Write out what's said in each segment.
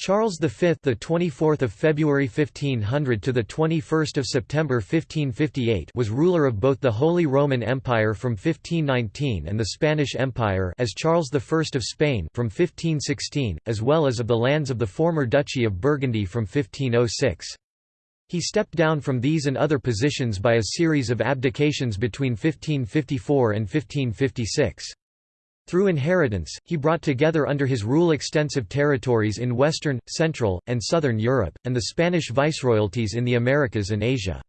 Charles V, the 24th of February 1500 to the 21st of September 1558, was ruler of both the Holy Roman Empire from 1519 and the Spanish Empire as Charles I of Spain from 1516, as well as of the lands of the former Duchy of Burgundy from 1506. He stepped down from these and other positions by a series of abdications between 1554 and 1556. Through inheritance, he brought together under his rule extensive territories in western, central, and southern Europe, and the Spanish viceroyalties in the Americas and Asia.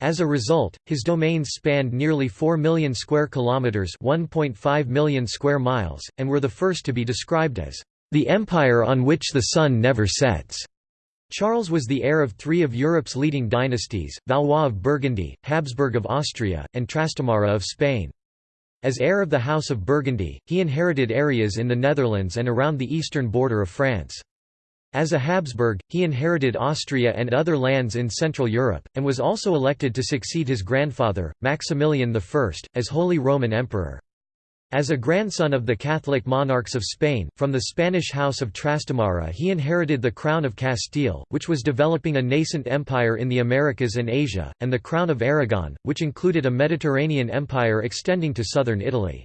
As a result, his domains spanned nearly 4 million square kilometers, 1.5 million square miles, and were the first to be described as the empire on which the sun never sets. Charles was the heir of three of Europe's leading dynasties, Valois of Burgundy, Habsburg of Austria, and Trastamara of Spain. As heir of the House of Burgundy, he inherited areas in the Netherlands and around the eastern border of France. As a Habsburg, he inherited Austria and other lands in Central Europe, and was also elected to succeed his grandfather, Maximilian I, as Holy Roman Emperor. As a grandson of the Catholic monarchs of Spain, from the Spanish House of Trastamara he inherited the Crown of Castile, which was developing a nascent empire in the Americas and Asia, and the Crown of Aragon, which included a Mediterranean empire extending to southern Italy.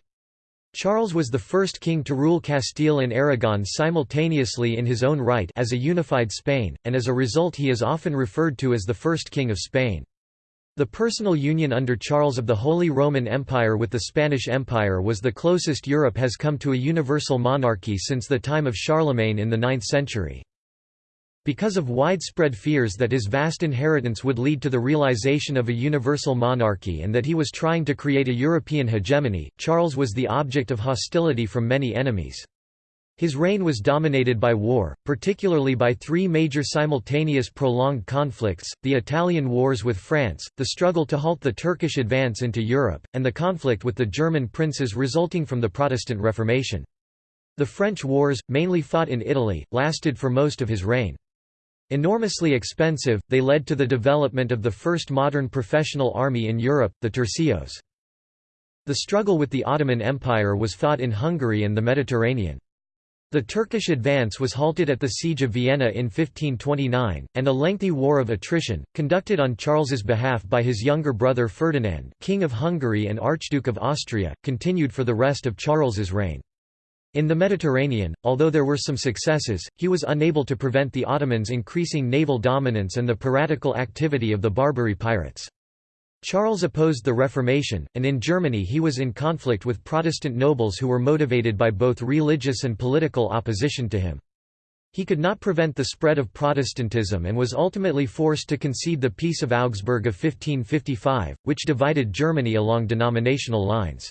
Charles was the first king to rule Castile and Aragon simultaneously in his own right as a unified Spain, and as a result he is often referred to as the first king of Spain. The personal union under Charles of the Holy Roman Empire with the Spanish Empire was the closest Europe has come to a universal monarchy since the time of Charlemagne in the 9th century. Because of widespread fears that his vast inheritance would lead to the realization of a universal monarchy and that he was trying to create a European hegemony, Charles was the object of hostility from many enemies. His reign was dominated by war, particularly by three major simultaneous prolonged conflicts, the Italian wars with France, the struggle to halt the Turkish advance into Europe, and the conflict with the German princes resulting from the Protestant Reformation. The French wars, mainly fought in Italy, lasted for most of his reign. Enormously expensive, they led to the development of the first modern professional army in Europe, the Tercios. The struggle with the Ottoman Empire was fought in Hungary and the Mediterranean. The Turkish advance was halted at the Siege of Vienna in 1529, and a lengthy war of attrition, conducted on Charles's behalf by his younger brother Ferdinand King of Hungary and Archduke of Austria, continued for the rest of Charles's reign. In the Mediterranean, although there were some successes, he was unable to prevent the Ottomans' increasing naval dominance and the piratical activity of the Barbary pirates. Charles opposed the Reformation, and in Germany he was in conflict with Protestant nobles who were motivated by both religious and political opposition to him. He could not prevent the spread of Protestantism and was ultimately forced to concede the Peace of Augsburg of 1555, which divided Germany along denominational lines.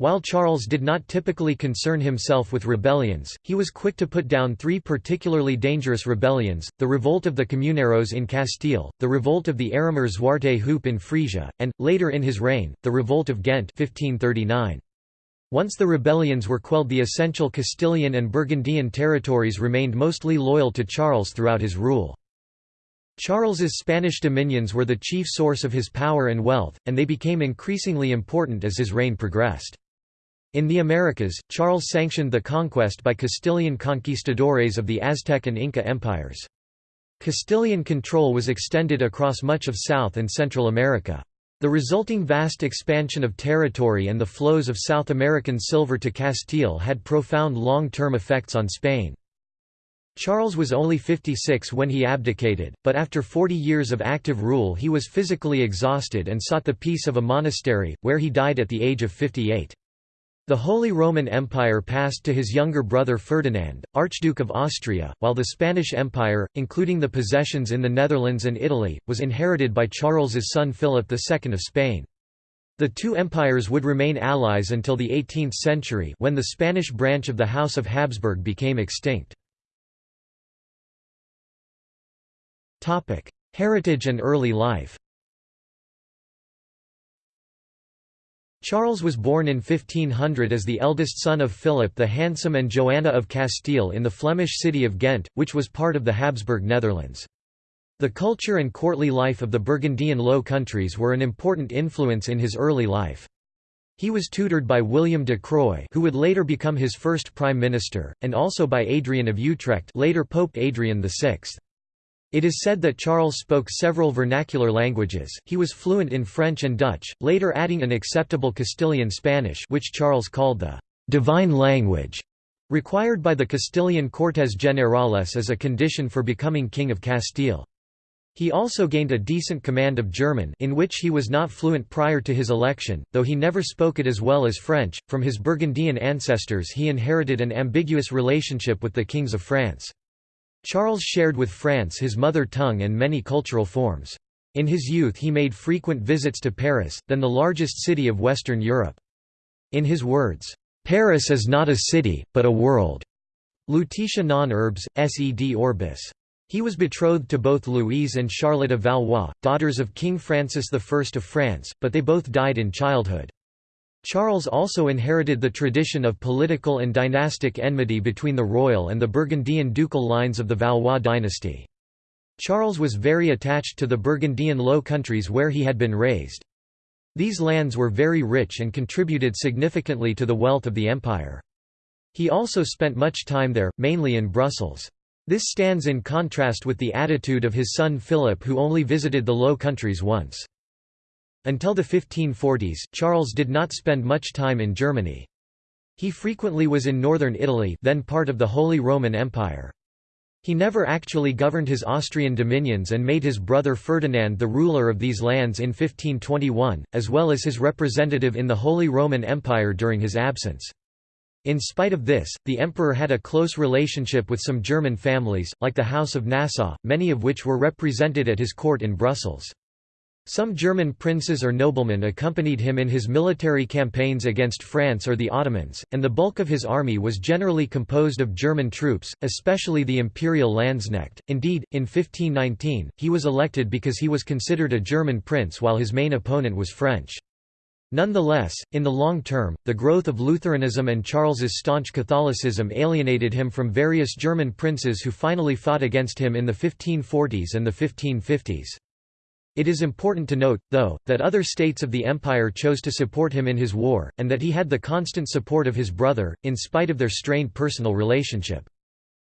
While Charles did not typically concern himself with rebellions, he was quick to put down three particularly dangerous rebellions, the revolt of the Comuneros in Castile, the revolt of the Arumer Zwarte Hoop in Frisia, and, later in his reign, the revolt of Ghent 1539. Once the rebellions were quelled the essential Castilian and Burgundian territories remained mostly loyal to Charles throughout his rule. Charles's Spanish dominions were the chief source of his power and wealth, and they became increasingly important as his reign progressed. In the Americas, Charles sanctioned the conquest by Castilian conquistadores of the Aztec and Inca empires. Castilian control was extended across much of South and Central America. The resulting vast expansion of territory and the flows of South American silver to Castile had profound long-term effects on Spain. Charles was only 56 when he abdicated, but after 40 years of active rule he was physically exhausted and sought the peace of a monastery, where he died at the age of 58. The Holy Roman Empire passed to his younger brother Ferdinand, Archduke of Austria, while the Spanish Empire, including the possessions in the Netherlands and Italy, was inherited by Charles's son Philip II of Spain. The two empires would remain allies until the 18th century when the Spanish branch of the House of Habsburg became extinct. Heritage and early life Charles was born in 1500 as the eldest son of Philip the Handsome and Joanna of Castile in the Flemish city of Ghent, which was part of the Habsburg Netherlands. The culture and courtly life of the Burgundian Low Countries were an important influence in his early life. He was tutored by William de Croy who would later become his first prime minister, and also by Adrian of Utrecht later Pope Adrian VI. It is said that Charles spoke several vernacular languages, he was fluent in French and Dutch, later adding an acceptable Castilian Spanish which Charles called the «divine language», required by the Castilian Cortes Generales as a condition for becoming King of Castile. He also gained a decent command of German in which he was not fluent prior to his election, though he never spoke it as well as French. From his Burgundian ancestors he inherited an ambiguous relationship with the kings of France. Charles shared with France his mother tongue and many cultural forms. In his youth he made frequent visits to Paris, then the largest city of Western Europe. In his words, "'Paris is not a city, but a world' Lutetia non urbs, sed orbis. He was betrothed to both Louise and Charlotte of Valois, daughters of King Francis I of France, but they both died in childhood. Charles also inherited the tradition of political and dynastic enmity between the royal and the Burgundian ducal lines of the Valois dynasty. Charles was very attached to the Burgundian Low Countries where he had been raised. These lands were very rich and contributed significantly to the wealth of the empire. He also spent much time there, mainly in Brussels. This stands in contrast with the attitude of his son Philip who only visited the Low Countries once. Until the 1540s, Charles did not spend much time in Germany. He frequently was in northern Italy then part of the Holy Roman Empire. He never actually governed his Austrian dominions and made his brother Ferdinand the ruler of these lands in 1521, as well as his representative in the Holy Roman Empire during his absence. In spite of this, the emperor had a close relationship with some German families, like the House of Nassau, many of which were represented at his court in Brussels. Some German princes or noblemen accompanied him in his military campaigns against France or the Ottomans, and the bulk of his army was generally composed of German troops, especially the imperial Landsknecht. Indeed, in 1519, he was elected because he was considered a German prince while his main opponent was French. Nonetheless, in the long term, the growth of Lutheranism and Charles's staunch Catholicism alienated him from various German princes who finally fought against him in the 1540s and the 1550s. It is important to note, though, that other states of the empire chose to support him in his war, and that he had the constant support of his brother, in spite of their strained personal relationship.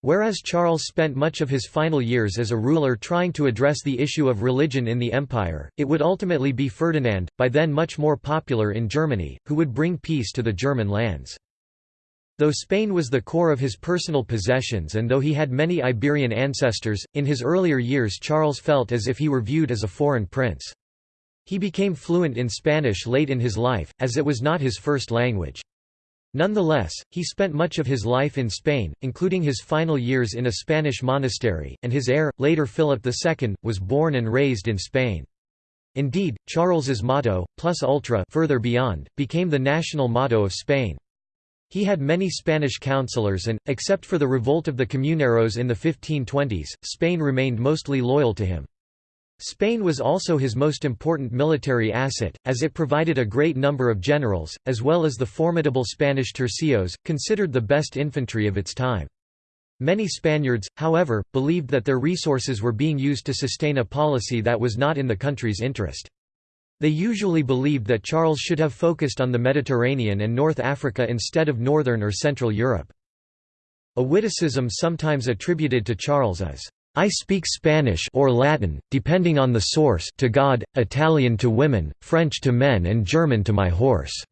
Whereas Charles spent much of his final years as a ruler trying to address the issue of religion in the empire, it would ultimately be Ferdinand, by then much more popular in Germany, who would bring peace to the German lands. Though Spain was the core of his personal possessions and though he had many Iberian ancestors, in his earlier years Charles felt as if he were viewed as a foreign prince. He became fluent in Spanish late in his life, as it was not his first language. Nonetheless, he spent much of his life in Spain, including his final years in a Spanish monastery, and his heir, later Philip II, was born and raised in Spain. Indeed, Charles's motto, plus ultra further beyond, became the national motto of Spain. He had many Spanish counselors and, except for the revolt of the Comuneros in the 1520s, Spain remained mostly loyal to him. Spain was also his most important military asset, as it provided a great number of generals, as well as the formidable Spanish tercios, considered the best infantry of its time. Many Spaniards, however, believed that their resources were being used to sustain a policy that was not in the country's interest. They usually believed that Charles should have focused on the Mediterranean and North Africa instead of Northern or Central Europe. A witticism sometimes attributed to Charles is, I speak Spanish or Latin, depending on the source to God, Italian to women, French to men and German to my horse."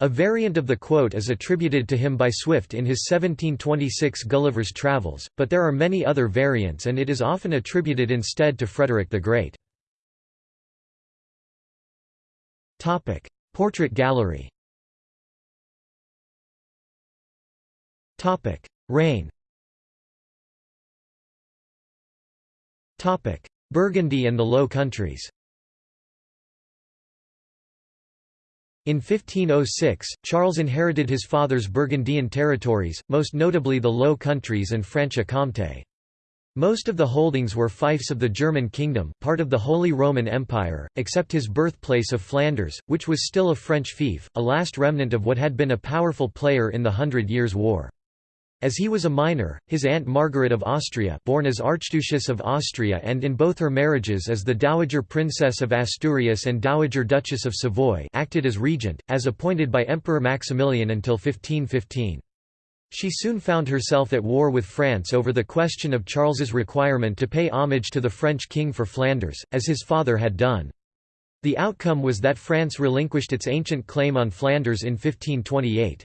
A variant of the quote is attributed to him by Swift in his 1726 Gulliver's Travels, but there are many other variants and it is often attributed instead to Frederick the Great. Portrait gallery. Reign. Burgundy and the Low Countries. In 1506, Charles inherited his father's Burgundian territories, most notably the Low Countries and Franche-Comté. Most of the holdings were fiefs of the German kingdom, part of the Holy Roman Empire, except his birthplace of Flanders, which was still a French fief, a last remnant of what had been a powerful player in the Hundred Years' War. As he was a minor, his aunt Margaret of Austria born as Archduchess of Austria and in both her marriages as the Dowager Princess of Asturias and Dowager Duchess of Savoy acted as regent, as appointed by Emperor Maximilian until 1515. She soon found herself at war with France over the question of Charles's requirement to pay homage to the French king for Flanders, as his father had done. The outcome was that France relinquished its ancient claim on Flanders in 1528.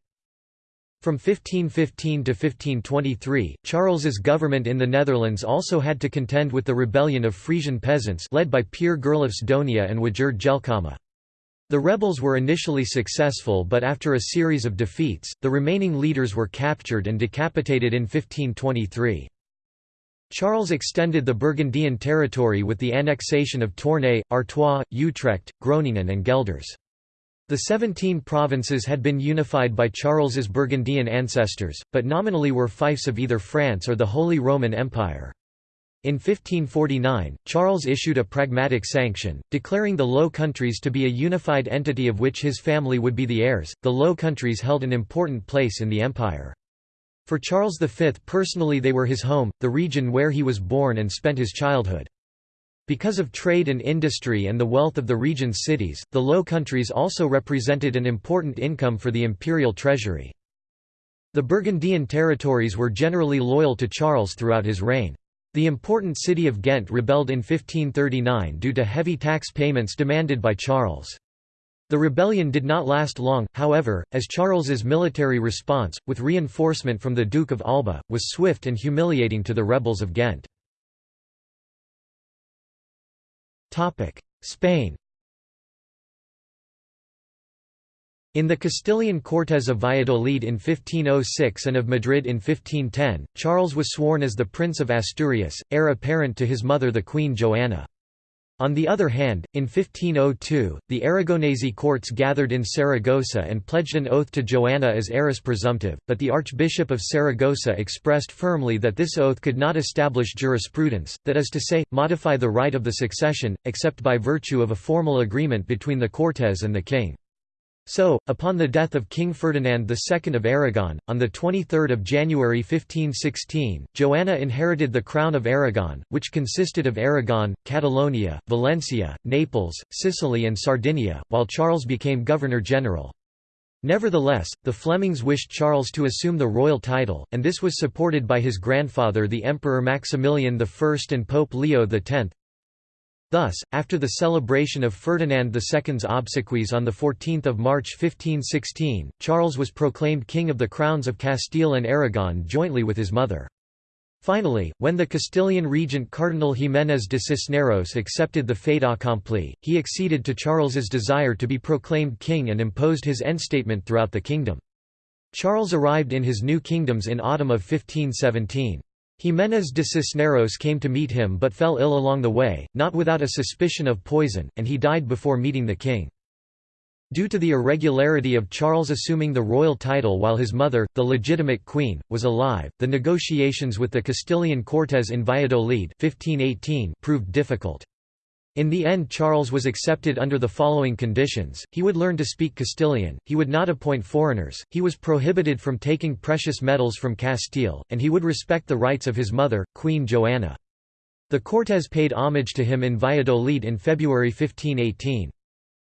From 1515 to 1523, Charles's government in the Netherlands also had to contend with the rebellion of Frisian peasants led by Pier Gerlofs Donia and Wijard Jelckama. The rebels were initially successful but after a series of defeats, the remaining leaders were captured and decapitated in 1523. Charles extended the Burgundian territory with the annexation of Tournai, Artois, Utrecht, Groningen and Gelders. The Seventeen Provinces had been unified by Charles's Burgundian ancestors, but nominally were fiefs of either France or the Holy Roman Empire. In 1549, Charles issued a pragmatic sanction, declaring the Low Countries to be a unified entity of which his family would be the heirs. The Low Countries held an important place in the empire. For Charles V personally they were his home, the region where he was born and spent his childhood. Because of trade and industry and the wealth of the region's cities, the Low Countries also represented an important income for the imperial treasury. The Burgundian territories were generally loyal to Charles throughout his reign. The important city of Ghent rebelled in 1539 due to heavy tax payments demanded by Charles. The rebellion did not last long, however, as Charles's military response, with reinforcement from the Duke of Alba, was swift and humiliating to the rebels of Ghent. Spain In the Castilian Cortes of Valladolid in 1506 and of Madrid in 1510, Charles was sworn as the Prince of Asturias, heir apparent to his mother the Queen Joanna. On the other hand, in 1502, the Aragonese courts gathered in Saragossa and pledged an oath to Joanna as heiress presumptive, but the Archbishop of Saragossa expressed firmly that this oath could not establish jurisprudence, that is to say, modify the right of the succession, except by virtue of a formal agreement between the Cortes and the king. So, upon the death of King Ferdinand II of Aragon, on 23 January 1516, Joanna inherited the crown of Aragon, which consisted of Aragon, Catalonia, Valencia, Naples, Sicily and Sardinia, while Charles became Governor-General. Nevertheless, the Flemings wished Charles to assume the royal title, and this was supported by his grandfather the Emperor Maximilian I and Pope Leo X, Thus, after the celebration of Ferdinand II's obsequies on 14 March 1516, Charles was proclaimed King of the Crowns of Castile and Aragon jointly with his mother. Finally, when the Castilian regent Cardinal Jiménez de Cisneros accepted the fait accompli, he acceded to Charles's desire to be proclaimed king and imposed his endstatement throughout the kingdom. Charles arrived in his new kingdoms in autumn of 1517. Jiménez de Cisneros came to meet him but fell ill along the way, not without a suspicion of poison, and he died before meeting the king. Due to the irregularity of Charles assuming the royal title while his mother, the legitimate queen, was alive, the negotiations with the Castilian Cortes in Valladolid 1518 proved difficult. In the end Charles was accepted under the following conditions, he would learn to speak Castilian, he would not appoint foreigners, he was prohibited from taking precious metals from Castile, and he would respect the rights of his mother, Queen Joanna. The Cortes paid homage to him in Valladolid in February 1518.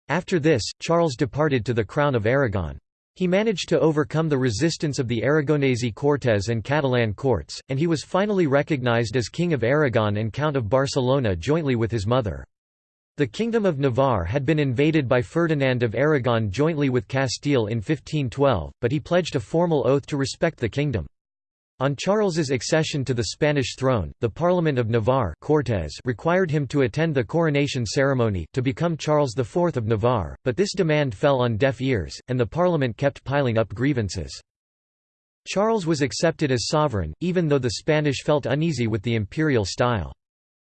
After this, Charles departed to the crown of Aragon. He managed to overcome the resistance of the Aragonese Cortes and Catalan courts, and he was finally recognized as King of Aragon and Count of Barcelona jointly with his mother. The Kingdom of Navarre had been invaded by Ferdinand of Aragon jointly with Castile in 1512, but he pledged a formal oath to respect the kingdom. On Charles's accession to the Spanish throne, the Parliament of Navarre Cortes required him to attend the coronation ceremony, to become Charles IV of Navarre, but this demand fell on deaf ears, and the Parliament kept piling up grievances. Charles was accepted as sovereign, even though the Spanish felt uneasy with the imperial style.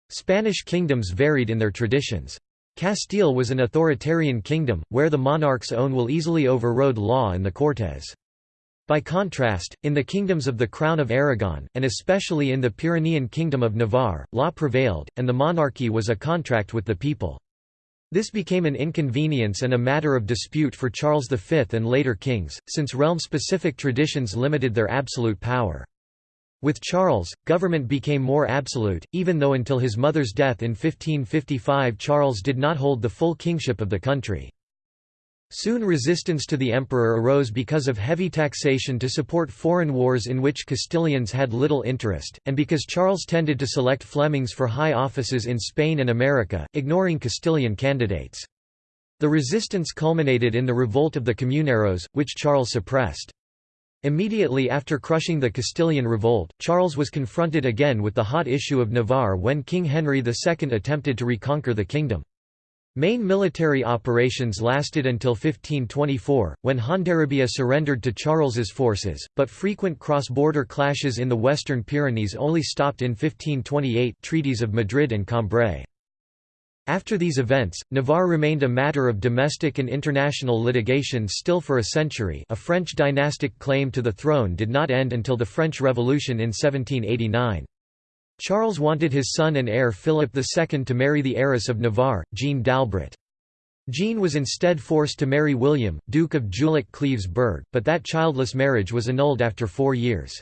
Spanish kingdoms varied in their traditions. Castile was an authoritarian kingdom, where the monarch's own will easily overrode law and the Cortes. By contrast, in the kingdoms of the Crown of Aragon, and especially in the Pyrenean Kingdom of Navarre, law prevailed, and the monarchy was a contract with the people. This became an inconvenience and a matter of dispute for Charles V and later kings, since realm-specific traditions limited their absolute power. With Charles, government became more absolute, even though until his mother's death in 1555 Charles did not hold the full kingship of the country. Soon resistance to the emperor arose because of heavy taxation to support foreign wars in which Castilians had little interest, and because Charles tended to select Flemings for high offices in Spain and America, ignoring Castilian candidates. The resistance culminated in the revolt of the Comuneros, which Charles suppressed. Immediately after crushing the Castilian revolt, Charles was confronted again with the hot issue of Navarre when King Henry II attempted to reconquer the kingdom. Main military operations lasted until 1524, when Hondarribia surrendered to Charles's forces, but frequent cross-border clashes in the Western Pyrenees only stopped in 1528 treaties of Madrid and Cambrai. After these events, Navarre remained a matter of domestic and international litigation still for a century a French dynastic claim to the throne did not end until the French Revolution in 1789. Charles wanted his son and heir Philip II to marry the heiress of Navarre, Jeanne d'Albret. Jeanne was instead forced to marry William, Duke of Jülich-Cleves-Berg, but that childless marriage was annulled after four years.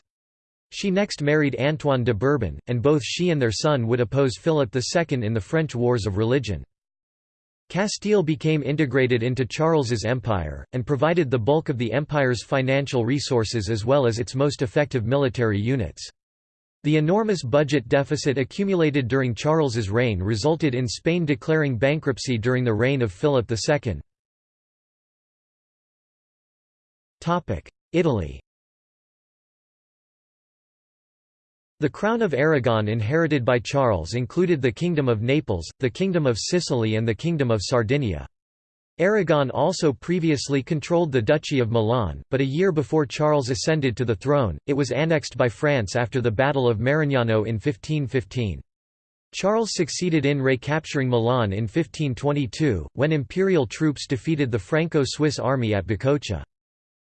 She next married Antoine de Bourbon, and both she and their son would oppose Philip II in the French Wars of Religion. Castile became integrated into Charles's empire, and provided the bulk of the empire's financial resources as well as its most effective military units. The enormous budget deficit accumulated during Charles's reign resulted in Spain declaring bankruptcy during the reign of Philip II. Italy The crown of Aragon inherited by Charles included the Kingdom of Naples, the Kingdom of Sicily and the Kingdom of Sardinia. Aragon also previously controlled the Duchy of Milan, but a year before Charles ascended to the throne, it was annexed by France after the Battle of Marignano in 1515. Charles succeeded in recapturing Milan in 1522, when imperial troops defeated the Franco-Swiss army at Bicocca.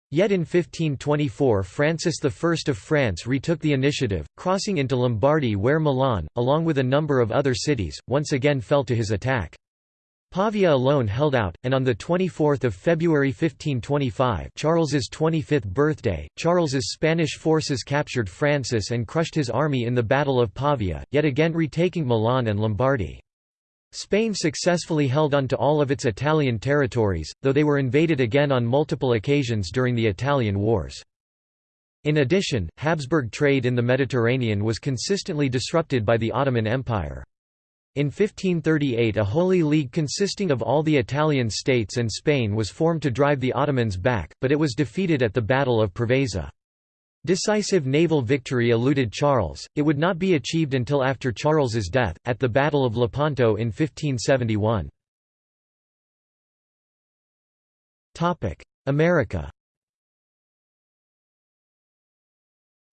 Yet in 1524 Francis I of France retook the initiative, crossing into Lombardy where Milan, along with a number of other cities, once again fell to his attack. Pavia alone held out, and on 24 February 1525 Charles's 25th birthday, Charles's Spanish forces captured Francis and crushed his army in the Battle of Pavia, yet again retaking Milan and Lombardy. Spain successfully held on to all of its Italian territories, though they were invaded again on multiple occasions during the Italian Wars. In addition, Habsburg trade in the Mediterranean was consistently disrupted by the Ottoman Empire. In 1538 a Holy League consisting of all the Italian states and Spain was formed to drive the Ottomans back, but it was defeated at the Battle of Preveza. Decisive naval victory eluded Charles, it would not be achieved until after Charles's death, at the Battle of Lepanto in 1571. America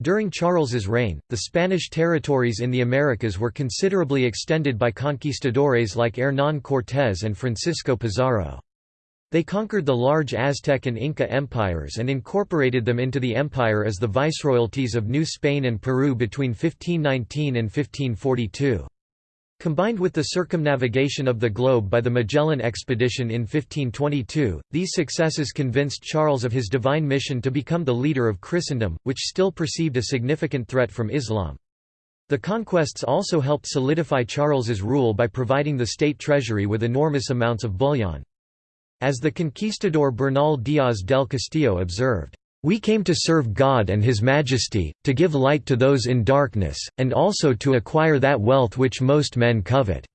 During Charles's reign, the Spanish territories in the Americas were considerably extended by conquistadores like Hernán Cortés and Francisco Pizarro. They conquered the large Aztec and Inca empires and incorporated them into the empire as the viceroyalties of New Spain and Peru between 1519 and 1542. Combined with the circumnavigation of the globe by the Magellan expedition in 1522, these successes convinced Charles of his divine mission to become the leader of Christendom, which still perceived a significant threat from Islam. The conquests also helped solidify Charles's rule by providing the state treasury with enormous amounts of bullion. As the conquistador Bernal Díaz del Castillo observed, "...we came to serve God and His Majesty, to give light to those in darkness, and also to acquire that wealth which most men covet."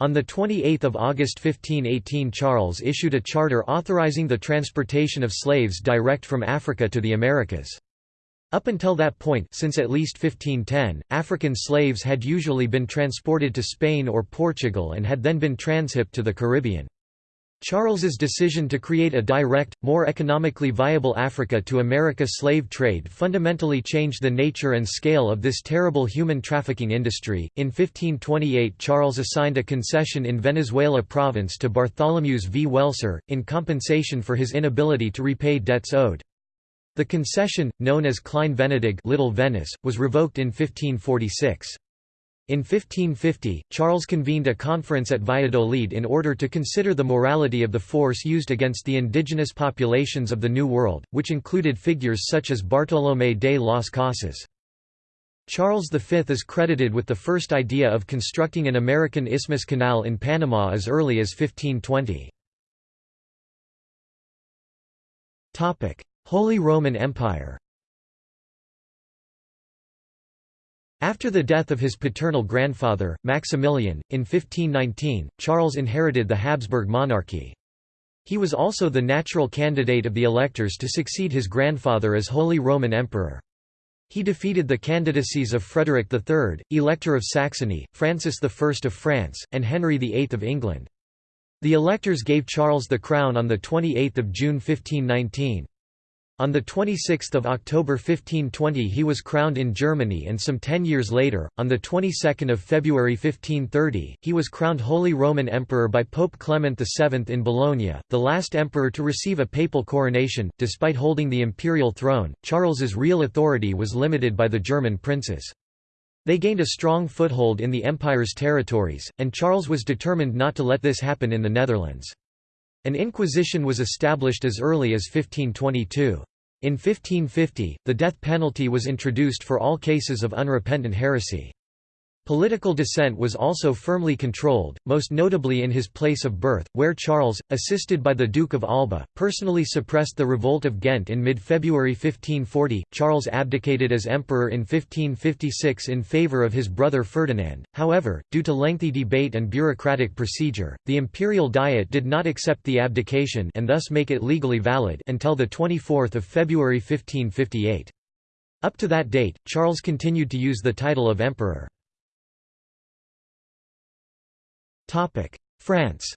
On 28 August 1518 Charles issued a charter authorizing the transportation of slaves direct from Africa to the Americas. Up until that point since at least 1510, African slaves had usually been transported to Spain or Portugal and had then been transhipped to the Caribbean. Charles's decision to create a direct, more economically viable Africa to America slave trade fundamentally changed the nature and scale of this terrible human trafficking industry. In 1528, Charles assigned a concession in Venezuela province to Bartholomew V. Welser, in compensation for his inability to repay debts owed. The concession, known as Klein Venedig Little Venice, was revoked in 1546. In 1550, Charles convened a conference at Valladolid in order to consider the morality of the force used against the indigenous populations of the New World, which included figures such as Bartolomé de las Casas. Charles V is credited with the first idea of constructing an American Isthmus Canal in Panama as early as 1520. Holy Roman Empire After the death of his paternal grandfather, Maximilian, in 1519, Charles inherited the Habsburg monarchy. He was also the natural candidate of the electors to succeed his grandfather as Holy Roman Emperor. He defeated the candidacies of Frederick III, Elector of Saxony, Francis I of France, and Henry VIII of England. The electors gave Charles the crown on 28 June 1519. On 26 October 1520 he was crowned in Germany and some ten years later, on the 22nd of February 1530, he was crowned Holy Roman Emperor by Pope Clement VII in Bologna, the last emperor to receive a papal coronation. Despite holding the imperial throne, Charles's real authority was limited by the German princes. They gained a strong foothold in the empire's territories, and Charles was determined not to let this happen in the Netherlands. An inquisition was established as early as 1522. In 1550, the death penalty was introduced for all cases of unrepentant heresy. Political dissent was also firmly controlled, most notably in his place of birth, where Charles, assisted by the Duke of Alba, personally suppressed the revolt of Ghent in mid-February 1540. Charles abdicated as emperor in 1556 in favour of his brother Ferdinand. However, due to lengthy debate and bureaucratic procedure, the imperial diet did not accept the abdication and thus make it legally valid until the 24th of February 1558. Up to that date, Charles continued to use the title of emperor. France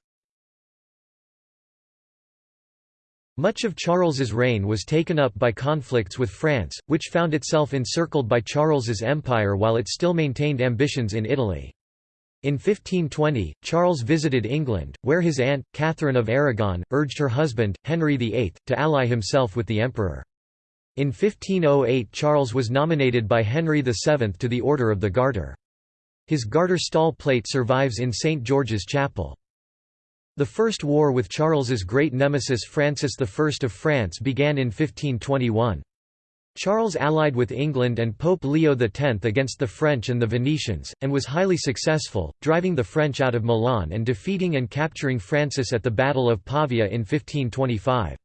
Much of Charles's reign was taken up by conflicts with France, which found itself encircled by Charles's empire while it still maintained ambitions in Italy. In 1520, Charles visited England, where his aunt, Catherine of Aragon, urged her husband, Henry VIII, to ally himself with the emperor. In 1508 Charles was nominated by Henry VII to the Order of the Garter. His garter stall plate survives in St. George's Chapel. The First War with Charles's great nemesis Francis I of France began in 1521. Charles allied with England and Pope Leo X against the French and the Venetians, and was highly successful, driving the French out of Milan and defeating and capturing Francis at the Battle of Pavia in 1525.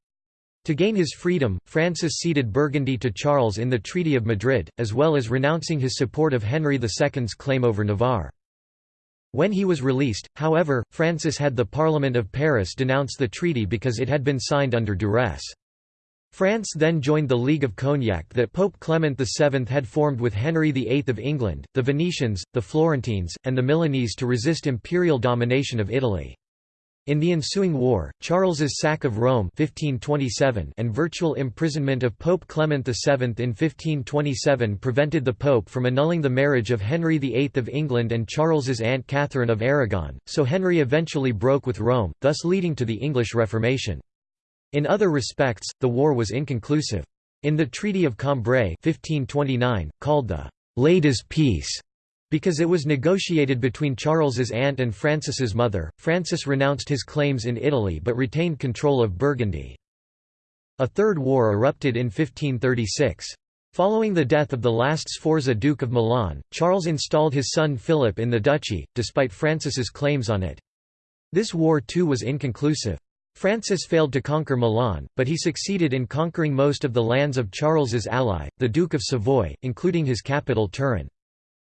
To gain his freedom, Francis ceded Burgundy to Charles in the Treaty of Madrid, as well as renouncing his support of Henry II's claim over Navarre. When he was released, however, Francis had the Parliament of Paris denounce the treaty because it had been signed under duress. France then joined the League of Cognac that Pope Clement VII had formed with Henry VIII of England, the Venetians, the Florentines, and the Milanese to resist imperial domination of Italy. In the ensuing war, Charles's sack of Rome 1527 and virtual imprisonment of Pope Clement VII in 1527 prevented the pope from annulling the marriage of Henry VIII of England and Charles's aunt Catherine of Aragon, so Henry eventually broke with Rome, thus leading to the English Reformation. In other respects, the war was inconclusive. In the Treaty of Cambrai 1529, called the «Ladies' Peace», because it was negotiated between Charles's aunt and Francis's mother, Francis renounced his claims in Italy but retained control of Burgundy. A third war erupted in 1536. Following the death of the last Sforza Duke of Milan, Charles installed his son Philip in the duchy, despite Francis's claims on it. This war too was inconclusive. Francis failed to conquer Milan, but he succeeded in conquering most of the lands of Charles's ally, the Duke of Savoy, including his capital Turin.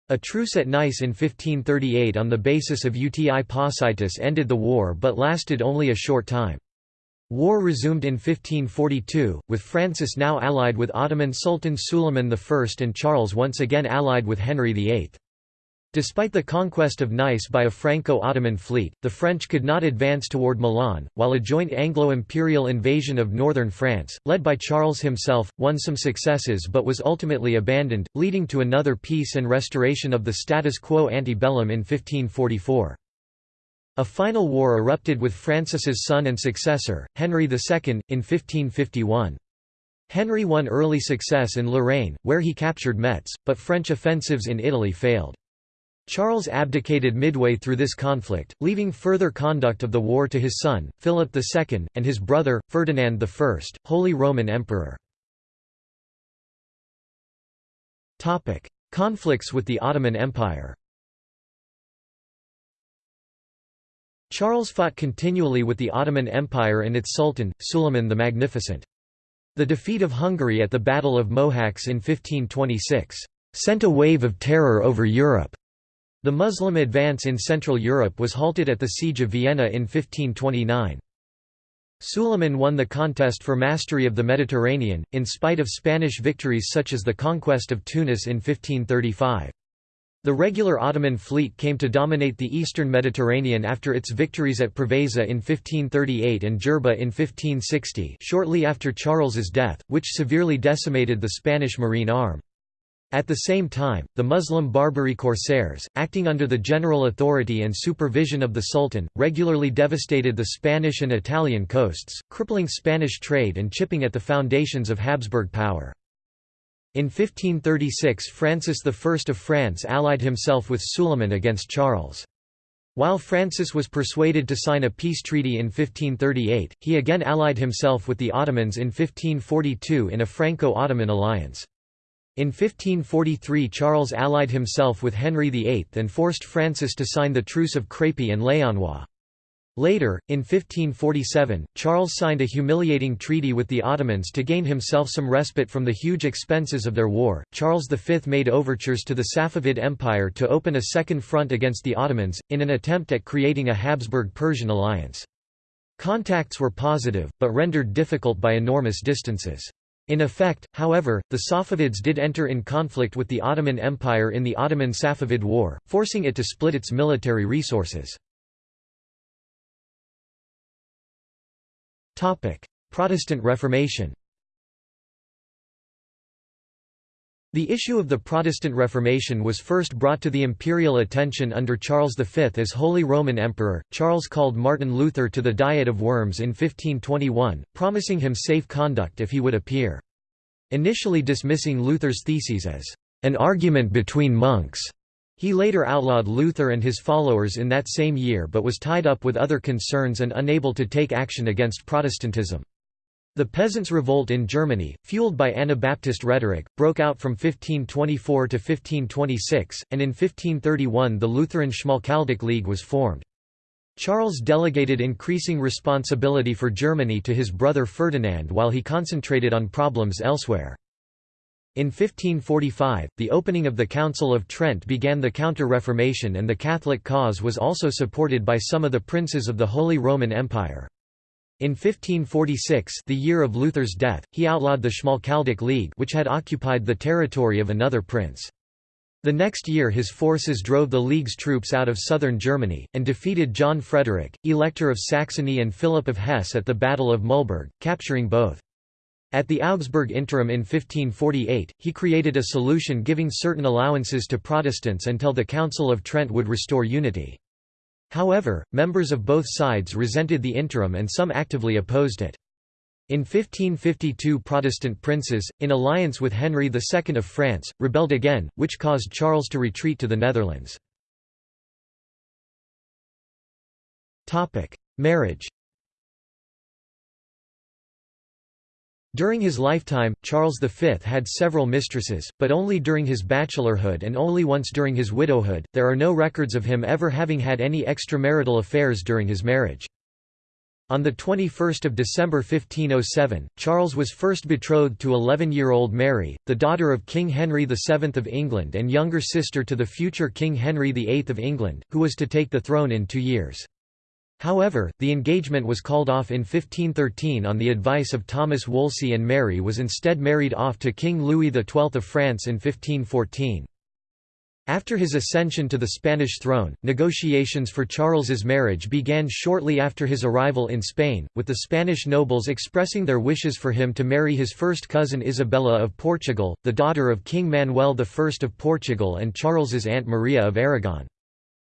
A truce at Nice in 1538 on the basis of uti possidetis ended the war but lasted only a short time. War resumed in 1542, with Francis now allied with Ottoman Sultan Suleiman I and Charles once again allied with Henry VIII. Despite the conquest of Nice by a Franco-Ottoman fleet, the French could not advance toward Milan, while a joint Anglo-imperial invasion of northern France, led by Charles himself, won some successes but was ultimately abandoned, leading to another peace and restoration of the status quo ante bellum in 1544. A final war erupted with Francis's son and successor, Henry II, in 1551. Henry won early success in Lorraine, where he captured Metz, but French offensives in Italy failed. Charles abdicated midway through this conflict, leaving further conduct of the war to his son, Philip II, and his brother, Ferdinand I, Holy Roman Emperor. Conflicts with the Ottoman Empire Charles fought continually with the Ottoman Empire and its sultan, Suleiman the Magnificent. The defeat of Hungary at the Battle of Mohacs in 1526 sent a wave of terror over Europe. The Muslim advance in Central Europe was halted at the Siege of Vienna in 1529. Suleiman won the contest for mastery of the Mediterranean, in spite of Spanish victories such as the conquest of Tunis in 1535. The regular Ottoman fleet came to dominate the eastern Mediterranean after its victories at Preveza in 1538 and Jerba in 1560 shortly after Charles's death, which severely decimated the Spanish marine arm. At the same time, the Muslim Barbary corsairs, acting under the general authority and supervision of the Sultan, regularly devastated the Spanish and Italian coasts, crippling Spanish trade and chipping at the foundations of Habsburg power. In 1536 Francis I of France allied himself with Suleiman against Charles. While Francis was persuaded to sign a peace treaty in 1538, he again allied himself with the Ottomans in 1542 in a Franco-Ottoman alliance. In 1543 Charles allied himself with Henry VIII and forced Francis to sign the Truce of Crépy-en-Laonnois. Later, in 1547, Charles signed a humiliating treaty with the Ottomans to gain himself some respite from the huge expenses of their war. Charles V made overtures to the Safavid Empire to open a second front against the Ottomans, in an attempt at creating a Habsburg Persian alliance. Contacts were positive, but rendered difficult by enormous distances. In effect, however, the Safavids did enter in conflict with the Ottoman Empire in the Ottoman-Safavid War, forcing it to split its military resources. Protestant Reformation The issue of the Protestant Reformation was first brought to the imperial attention under Charles V as Holy Roman Emperor. Charles called Martin Luther to the Diet of Worms in 1521, promising him safe conduct if he would appear. Initially dismissing Luther's theses as an argument between monks, he later outlawed Luther and his followers in that same year but was tied up with other concerns and unable to take action against Protestantism. The Peasants' Revolt in Germany, fueled by Anabaptist rhetoric, broke out from 1524 to 1526, and in 1531 the Lutheran Schmalkaldic League was formed. Charles delegated increasing responsibility for Germany to his brother Ferdinand while he concentrated on problems elsewhere. In 1545, the opening of the Council of Trent began the Counter-Reformation and the Catholic cause was also supported by some of the princes of the Holy Roman Empire. In 1546 the year of Luther's death, he outlawed the Schmalkaldic League which had occupied the territory of another prince. The next year his forces drove the League's troops out of southern Germany, and defeated John Frederick, Elector of Saxony and Philip of Hesse at the Battle of Mühlberg, capturing both. At the Augsburg Interim in 1548, he created a solution giving certain allowances to Protestants until the Council of Trent would restore unity. However, members of both sides resented the interim and some actively opposed it. In 1552 Protestant princes, in alliance with Henry II of France, rebelled again, which caused Charles to retreat to the Netherlands. Marriage During his lifetime, Charles V had several mistresses, but only during his bachelorhood and only once during his widowhood. There are no records of him ever having had any extramarital affairs during his marriage. On 21 December 1507, Charles was first betrothed to 11-year-old Mary, the daughter of King Henry VII of England and younger sister to the future King Henry VIII of England, who was to take the throne in two years. However, the engagement was called off in 1513 on the advice of Thomas Wolsey and Mary was instead married off to King Louis XII of France in 1514. After his ascension to the Spanish throne, negotiations for Charles's marriage began shortly after his arrival in Spain, with the Spanish nobles expressing their wishes for him to marry his first cousin Isabella of Portugal, the daughter of King Manuel I of Portugal and Charles's aunt Maria of Aragon.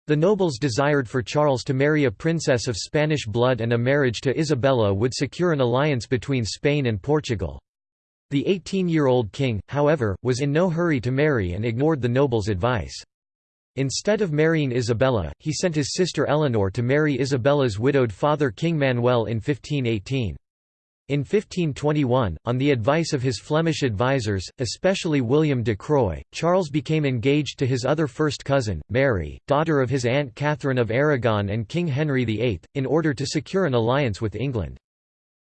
The nobles desired for Charles to marry a princess of Spanish blood and a marriage to Isabella would secure an alliance between Spain and Portugal. The 18-year-old king, however, was in no hurry to marry and ignored the nobles' advice. Instead of marrying Isabella, he sent his sister Eleanor to marry Isabella's widowed father King Manuel in 1518. In 1521, on the advice of his Flemish advisers, especially William de Croy, Charles became engaged to his other first cousin, Mary, daughter of his aunt Catherine of Aragon and King Henry VIII, in order to secure an alliance with England.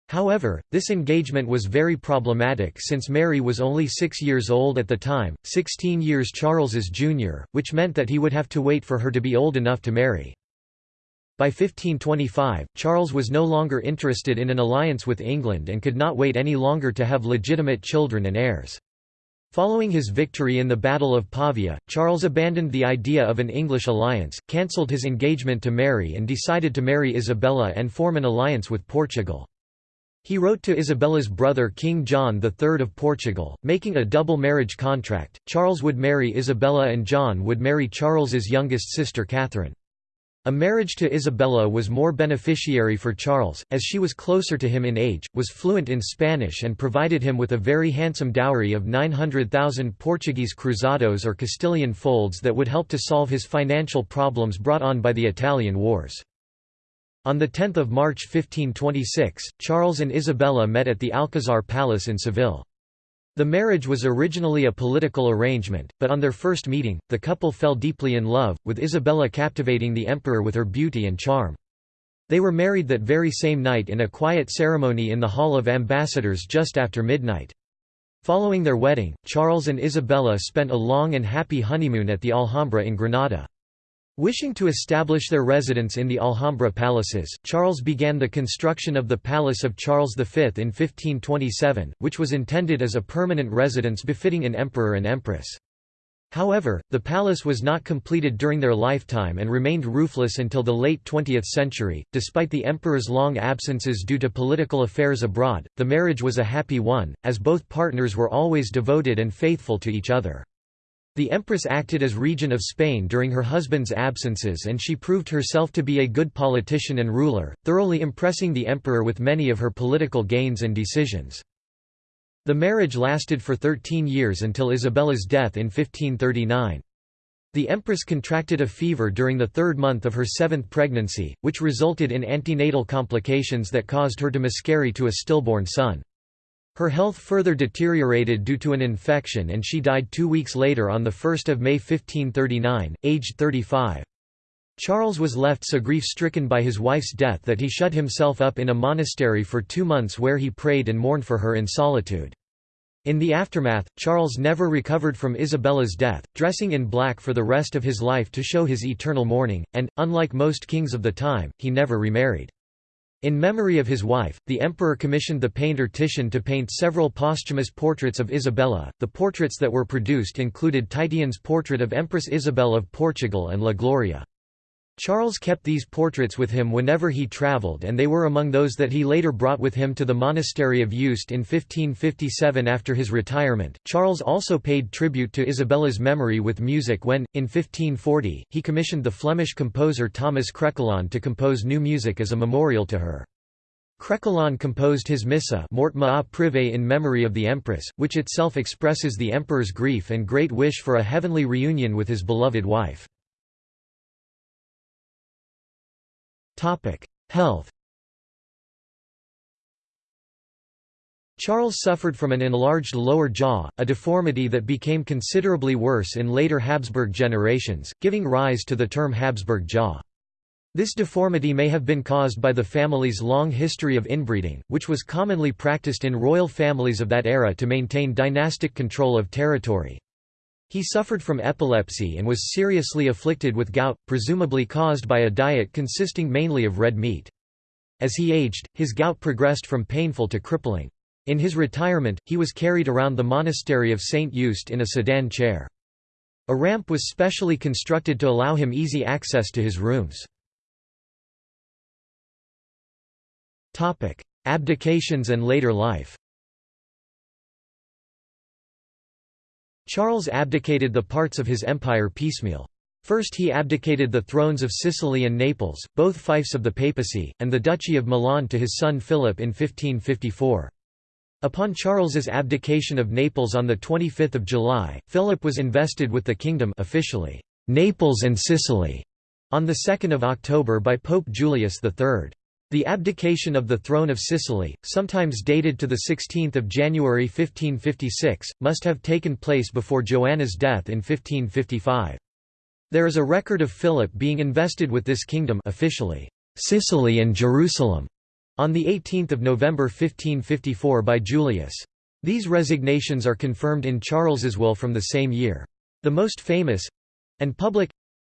However, this engagement was very problematic since Mary was only six years old at the time, 16 years Charles's junior, which meant that he would have to wait for her to be old enough to marry. By 1525, Charles was no longer interested in an alliance with England and could not wait any longer to have legitimate children and heirs. Following his victory in the Battle of Pavia, Charles abandoned the idea of an English alliance, cancelled his engagement to Mary and decided to marry Isabella and form an alliance with Portugal. He wrote to Isabella's brother King John III of Portugal, making a double marriage contract, Charles would marry Isabella and John would marry Charles's youngest sister Catherine. A marriage to Isabella was more beneficiary for Charles, as she was closer to him in age, was fluent in Spanish and provided him with a very handsome dowry of 900,000 Portuguese cruzados or Castilian folds that would help to solve his financial problems brought on by the Italian wars. On 10 March 1526, Charles and Isabella met at the Alcazar Palace in Seville. The marriage was originally a political arrangement, but on their first meeting, the couple fell deeply in love, with Isabella captivating the emperor with her beauty and charm. They were married that very same night in a quiet ceremony in the Hall of Ambassadors just after midnight. Following their wedding, Charles and Isabella spent a long and happy honeymoon at the Alhambra in Granada. Wishing to establish their residence in the Alhambra palaces, Charles began the construction of the Palace of Charles V in 1527, which was intended as a permanent residence befitting an emperor and empress. However, the palace was not completed during their lifetime and remained roofless until the late 20th century. Despite the emperor's long absences due to political affairs abroad, the marriage was a happy one, as both partners were always devoted and faithful to each other. The empress acted as regent of Spain during her husband's absences and she proved herself to be a good politician and ruler, thoroughly impressing the emperor with many of her political gains and decisions. The marriage lasted for 13 years until Isabella's death in 1539. The empress contracted a fever during the third month of her seventh pregnancy, which resulted in antenatal complications that caused her to miscarry to a stillborn son. Her health further deteriorated due to an infection and she died two weeks later on 1 May 1539, aged 35. Charles was left so grief-stricken by his wife's death that he shut himself up in a monastery for two months where he prayed and mourned for her in solitude. In the aftermath, Charles never recovered from Isabella's death, dressing in black for the rest of his life to show his eternal mourning, and, unlike most kings of the time, he never remarried. In memory of his wife, the emperor commissioned the painter Titian to paint several posthumous portraits of Isabella. The portraits that were produced included Titian's portrait of Empress Isabel of Portugal and La Gloria. Charles kept these portraits with him whenever he travelled and they were among those that he later brought with him to the monastery of Yuste in 1557 after his retirement. Charles also paid tribute to Isabella's memory with music when, in 1540, he commissioned the Flemish composer Thomas Crecquillon to compose new music as a memorial to her. Crequelin composed his Missa Mortma a Privé in memory of the Empress, which itself expresses the Emperor's grief and great wish for a heavenly reunion with his beloved wife. Health Charles suffered from an enlarged lower jaw, a deformity that became considerably worse in later Habsburg generations, giving rise to the term Habsburg jaw. This deformity may have been caused by the family's long history of inbreeding, which was commonly practiced in royal families of that era to maintain dynastic control of territory. He suffered from epilepsy and was seriously afflicted with gout, presumably caused by a diet consisting mainly of red meat. As he aged, his gout progressed from painful to crippling. In his retirement, he was carried around the monastery of St. Yuste in a sedan chair. A ramp was specially constructed to allow him easy access to his rooms. Abdications and later life Charles abdicated the parts of his empire piecemeal. First he abdicated the thrones of Sicily and Naples, both fiefs of the papacy, and the Duchy of Milan to his son Philip in 1554. Upon Charles's abdication of Naples on 25 July, Philip was invested with the kingdom officially. Naples and Sicily on 2 October by Pope Julius III. The abdication of the throne of Sicily, sometimes dated to 16 January 1556, must have taken place before Joanna's death in 1555. There is a record of Philip being invested with this kingdom officially, Sicily and Jerusalem, on 18 November 1554 by Julius. These resignations are confirmed in Charles's will from the same year. The most famous—and public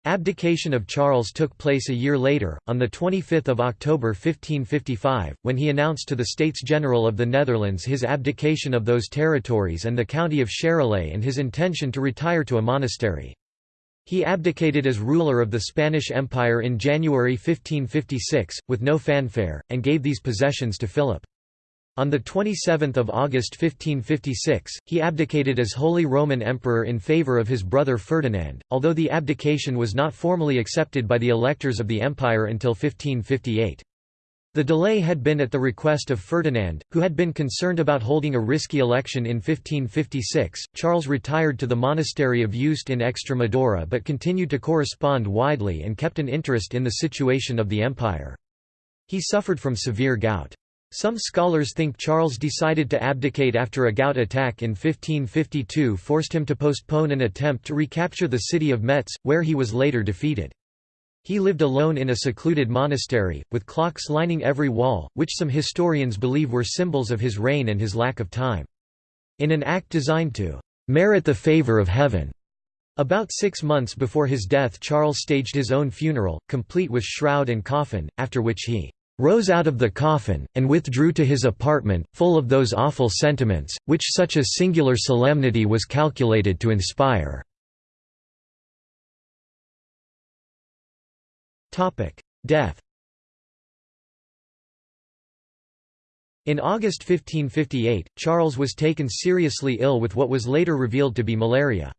Abdication of Charles took place a year later, on 25 October 1555, when he announced to the States General of the Netherlands his abdication of those territories and the county of Charolais and his intention to retire to a monastery. He abdicated as ruler of the Spanish Empire in January 1556, with no fanfare, and gave these possessions to Philip. On 27 August 1556, he abdicated as Holy Roman Emperor in favour of his brother Ferdinand, although the abdication was not formally accepted by the electors of the empire until 1558. The delay had been at the request of Ferdinand, who had been concerned about holding a risky election in 1556. Charles retired to the monastery of Yuste in Extremadura but continued to correspond widely and kept an interest in the situation of the empire. He suffered from severe gout. Some scholars think Charles decided to abdicate after a gout attack in 1552 forced him to postpone an attempt to recapture the city of Metz, where he was later defeated. He lived alone in a secluded monastery, with clocks lining every wall, which some historians believe were symbols of his reign and his lack of time. In an act designed to merit the favour of heaven, about six months before his death Charles staged his own funeral, complete with shroud and coffin, after which he rose out of the coffin, and withdrew to his apartment, full of those awful sentiments, which such a singular solemnity was calculated to inspire." Death In August 1558, Charles was taken seriously ill with what was later revealed to be malaria.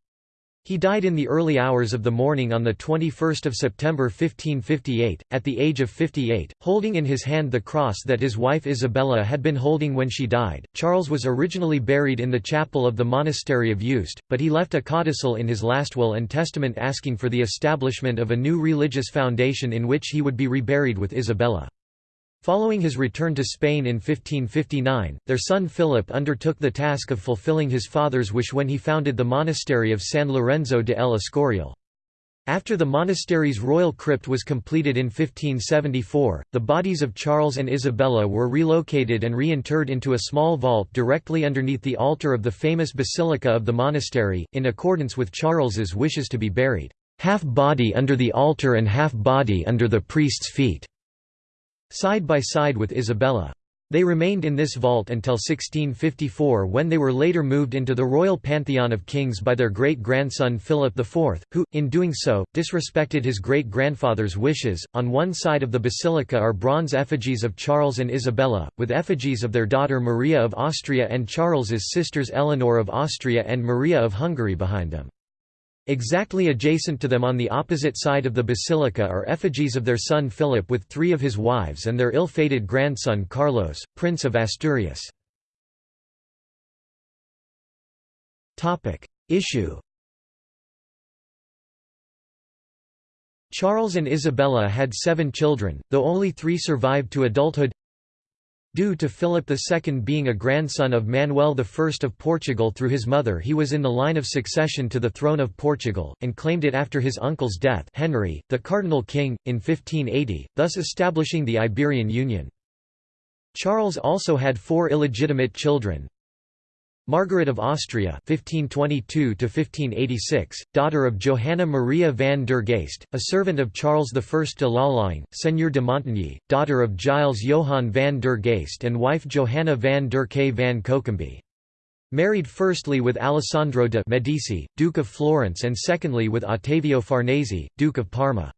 He died in the early hours of the morning on 21 September 1558, at the age of 58, holding in his hand the cross that his wife Isabella had been holding when she died. Charles was originally buried in the chapel of the monastery of Yuste, but he left a codicil in his last will and testament asking for the establishment of a new religious foundation in which he would be reburied with Isabella. Following his return to Spain in 1559, their son Philip undertook the task of fulfilling his father's wish when he founded the monastery of San Lorenzo de El Escorial. After the monastery's royal crypt was completed in 1574, the bodies of Charles and Isabella were relocated and reinterred into a small vault directly underneath the altar of the famous basilica of the monastery, in accordance with Charles's wishes to be buried, half body under the altar and half body under the priest's feet side by side with Isabella. They remained in this vault until 1654 when they were later moved into the royal pantheon of kings by their great-grandson Philip IV, who, in doing so, disrespected his great-grandfather's wishes. On one side of the basilica are bronze effigies of Charles and Isabella, with effigies of their daughter Maria of Austria and Charles's sisters Eleanor of Austria and Maria of Hungary behind them. Exactly adjacent to them on the opposite side of the basilica are effigies of their son Philip with three of his wives and their ill-fated grandson Carlos, Prince of Asturias. Issue. Charles and Isabella had seven children, though only three survived to adulthood Due to Philip II being a grandson of Manuel I of Portugal through his mother he was in the line of succession to the throne of Portugal, and claimed it after his uncle's death Henry, the Cardinal King, in 1580, thus establishing the Iberian Union. Charles also had four illegitimate children, Margaret of Austria (1522–1586), daughter of Johanna Maria van der Geest, a servant of Charles I de Lalaing, Seigneur de Montigny, daughter of Giles Johan van der Geest and wife Johanna van der K van Cochambe. Married firstly with Alessandro de' Medici, Duke of Florence and secondly with Ottavio Farnese, Duke of Parma.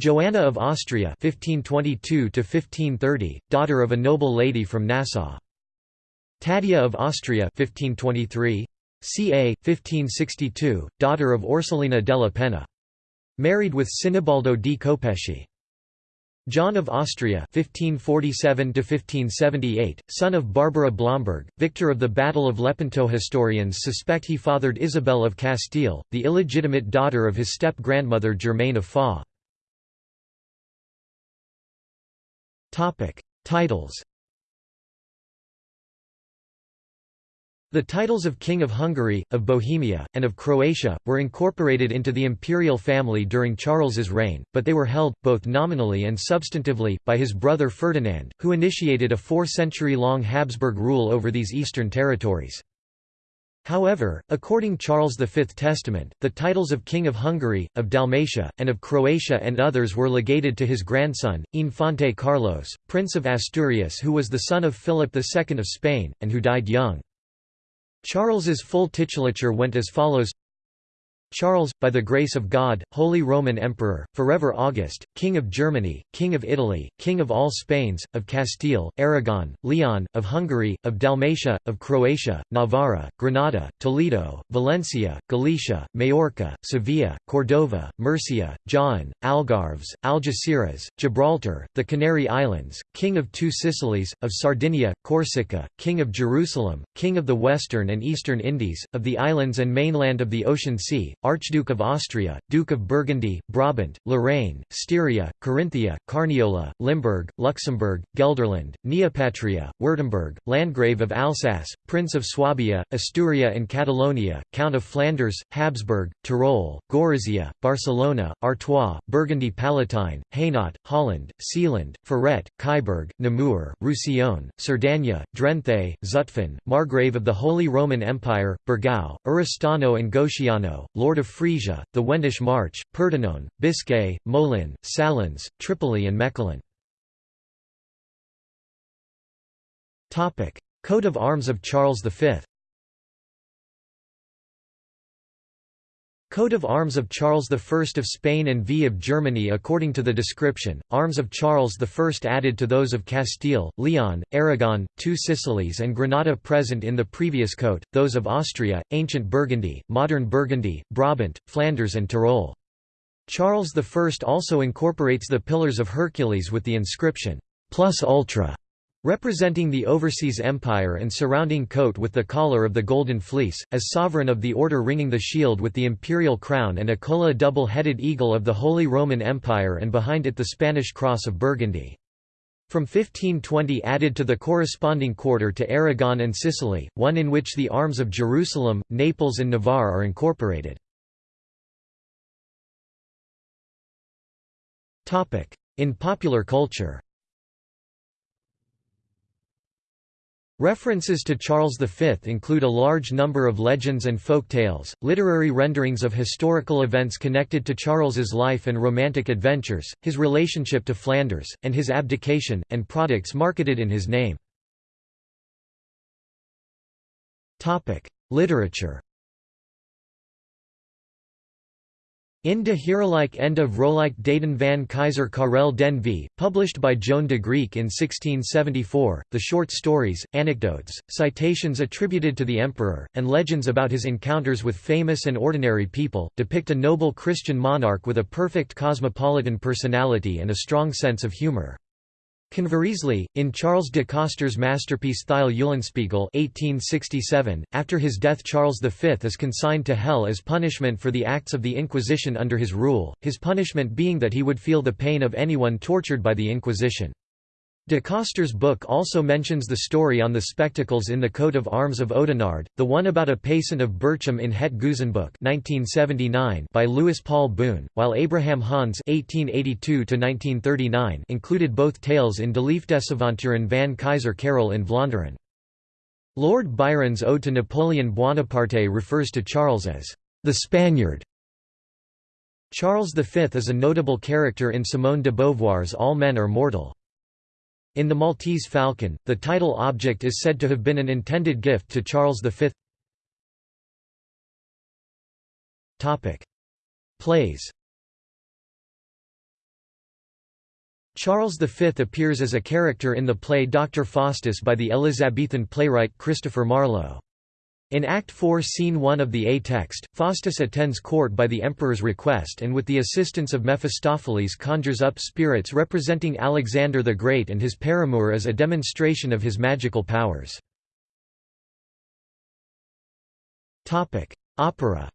Joanna of Austria 1522 daughter of a noble lady from Nassau. Taddea of Austria 1523, ca. 1562, daughter of Orsolina della Penna. Married with Sinibaldo di Copesci. John of Austria (1547–1578), son of Barbara Blomberg, victor of the Battle of Lepanto. Historians suspect he fathered Isabel of Castile, the illegitimate daughter of his step-grandmother Germaine of. Topic: Titles. The titles of King of Hungary, of Bohemia, and of Croatia, were incorporated into the imperial family during Charles's reign, but they were held, both nominally and substantively, by his brother Ferdinand, who initiated a four-century-long Habsburg rule over these eastern territories. However, according to Charles V Testament, the titles of King of Hungary, of Dalmatia, and of Croatia and others were legated to his grandson, Infante Carlos, Prince of Asturias who was the son of Philip II of Spain, and who died young. Charles's full titulature went as follows Charles, by the grace of God, Holy Roman Emperor, forever August, King of Germany, King of Italy, King of all Spains, of Castile, Aragon, Leon, of Hungary, of Dalmatia, of Croatia, Navarra, Granada, Toledo, Valencia, Galicia, Majorca, Sevilla, Cordova, Murcia, Jaén, Algarves, Algeciras, Gibraltar, the Canary Islands, King of two Sicilies, of Sardinia, Corsica, King of Jerusalem, King of the Western and Eastern Indies, of the islands and mainland of the Ocean Sea, Archduke of Austria, Duke of Burgundy, Brabant, Lorraine, Styria, Carinthia, Carniola, Limburg, Luxembourg, Gelderland, Neopatria, Württemberg, Landgrave of Alsace, Prince of Swabia, Asturia and Catalonia, Count of Flanders, Habsburg, Tyrol, Gorizia, Barcelona, Artois, Burgundy Palatine, Hainaut, Holland, Zeeland, Ferrette, Kyburg, Namur, Roussillon, Cerdagne, Drenthe, Zutphen, Margrave of the Holy Roman Empire, Burgau, Oristano and Goceano, Lord Lord of Frisia, the Wendish March, Pordenone, Biscay, Molin, Salins, Tripoli and Mechelen. Coat of arms of Charles V Coat of arms of Charles I of Spain and V of Germany According to the description, arms of Charles I added to those of Castile, Leon, Aragon, two Sicilies and Granada present in the previous coat, those of Austria, ancient Burgundy, modern Burgundy, Brabant, Flanders and Tyrol. Charles I also incorporates the Pillars of Hercules with the inscription, plus ultra, Representing the overseas empire and surrounding coat with the collar of the Golden Fleece, as sovereign of the order ringing the shield with the imperial crown and a colla double-headed eagle of the Holy Roman Empire and behind it the Spanish cross of Burgundy. From 1520 added to the corresponding quarter to Aragon and Sicily, one in which the arms of Jerusalem, Naples and Navarre are incorporated. In popular culture References to Charles V include a large number of legends and folk tales, literary renderings of historical events connected to Charles's life and romantic adventures, his relationship to Flanders, and his abdication, and products marketed in his name. Literature In de Heerlijke Ende Vrolijk Daden van Kaiser Karel den V, published by Joan de Grieck in 1674, the short stories, anecdotes, citations attributed to the emperor, and legends about his encounters with famous and ordinary people, depict a noble Christian monarch with a perfect cosmopolitan personality and a strong sense of humor. Conversely, in Charles de Coster's masterpiece Thyl Eulenspiegel 1867, after his death Charles V is consigned to hell as punishment for the acts of the Inquisition under his rule, his punishment being that he would feel the pain of anyone tortured by the Inquisition. De Coster's book also mentions the story on the spectacles in the coat of arms of Oudenaarde, the one about a paysan of Berchem in Het Geuzenboek 1979 by Louis Paul Boon, while Abraham Hans 1882 included both tales in De Liefdesavonturen van Kaiser Karel in Vlaanderen. Lord Byron's Ode to Napoleon Bonaparte refers to Charles as the Spaniard. Charles V is a notable character in Simone de Beauvoir's All Men Are Mortal. In The Maltese Falcon, the title object is said to have been an intended gift to Charles V. Plays Charles V appears as a character in the play Dr. Faustus by the Elizabethan playwright Christopher Marlowe. In Act 4 Scene 1 of the A text, Faustus attends court by the emperor's request and with the assistance of Mephistopheles conjures up spirits representing Alexander the Great and his paramour as a demonstration of his magical powers. Opera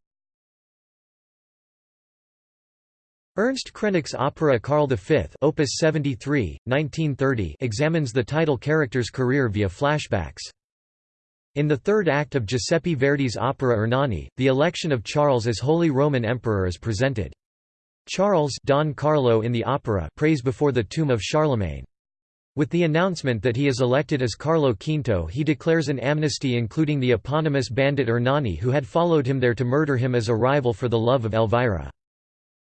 Ernst Krenek's opera Karl V Opus 73, 1930 examines the title character's career via flashbacks. In the third act of Giuseppe Verdi's opera Ernani, the election of Charles as Holy Roman Emperor is presented. Charles Don Carlo in the opera prays before the tomb of Charlemagne. With the announcement that he is elected as Carlo Quinto he declares an amnesty including the eponymous bandit Ernani who had followed him there to murder him as a rival for the love of Elvira.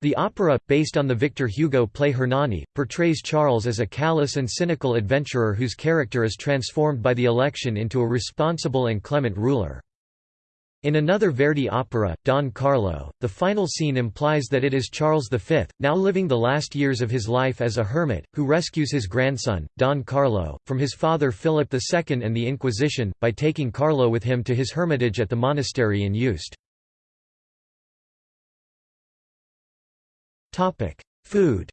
The opera, based on the Victor Hugo play Hernani, portrays Charles as a callous and cynical adventurer whose character is transformed by the election into a responsible and clement ruler. In another Verdi opera, Don Carlo, the final scene implies that it is Charles V, now living the last years of his life as a hermit, who rescues his grandson, Don Carlo, from his father Philip II and the Inquisition, by taking Carlo with him to his hermitage at the monastery in Yuste. Food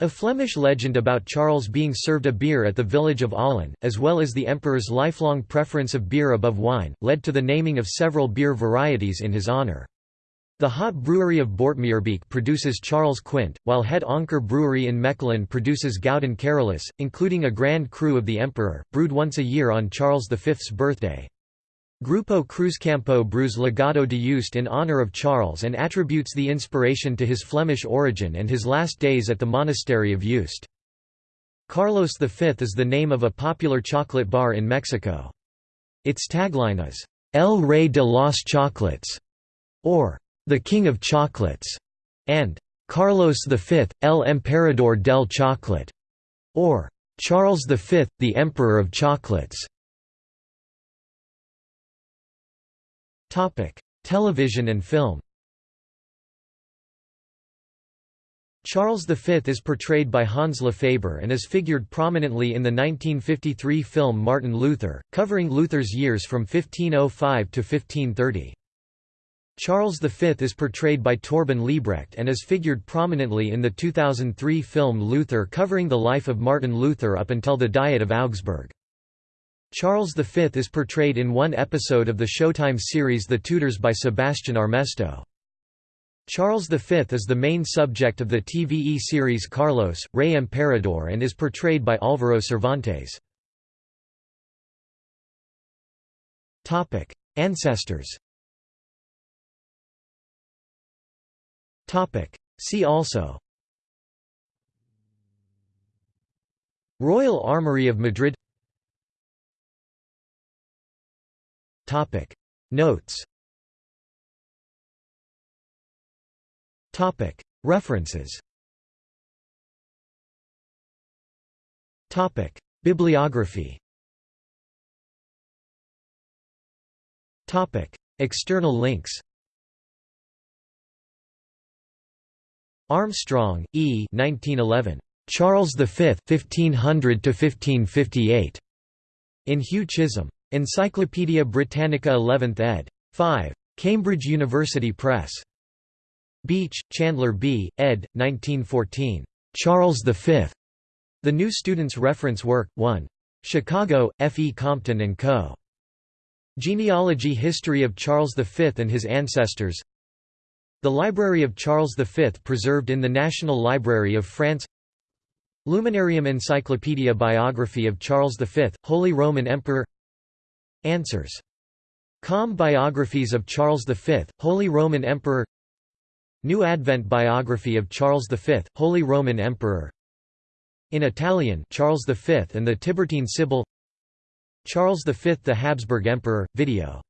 A Flemish legend about Charles being served a beer at the village of Aalen, as well as the emperor's lifelong preference of beer above wine, led to the naming of several beer varieties in his honour. The hop brewery of Boortmeerbeek produces Charles Quint, while Het Anker brewery in Mechelen produces Gouden Carolus, including a grand cru of the emperor, brewed once a year on Charles V's birthday. Grupo Cruzcampo brews Legado de Yuste in honor of Charles and attributes the inspiration to his Flemish origin and his last days at the monastery of Yuste. Carlos V is the name of a popular chocolate bar in Mexico. Its tagline is, El Rey de los Chocolates, or the King of Chocolates, and Carlos V, El Emperador del Chocolate, or Charles V, the Emperor of Chocolates. Television and film. Charles V is portrayed by Hans Lefebvre and is figured prominently in the 1953 film Martin Luther, covering Luther's years from 1505 to 1530. Charles V is portrayed by Torben Liebrecht and is figured prominently in the 2003 film Luther covering the life of Martin Luther up until the Diet of Augsburg. Charles V is portrayed in one episode of the Showtime series The Tudors by Sebastian Armesto. Charles V is the main subject of the TVE series Carlos, Rey Emperador and is portrayed by Álvaro Cervantes. Ancestors See also Royal Armoury of Madrid Topic Notes Topic References Topic Bibliography Topic External links Armstrong, E. 1911. Charles V, 1500 to 1558. In Hugh Chisholm. Encyclopædia Britannica 11th ed. 5. Cambridge University Press. Beach, Chandler B., ed. 1914. Charles V. The New Student's Reference Work, 1. Chicago, F. E. Compton & Co. Genealogy History of Charles V and his ancestors The Library of Charles V preserved in the National Library of France Luminarium Encyclopedia Biography of Charles V, Holy Roman Emperor Answers. Com Biographies of Charles V, Holy Roman Emperor. New Advent Biography of Charles V, Holy Roman Emperor. In Italian Charles V and the Tiburtine Sibyl. Charles V the Habsburg Emperor, video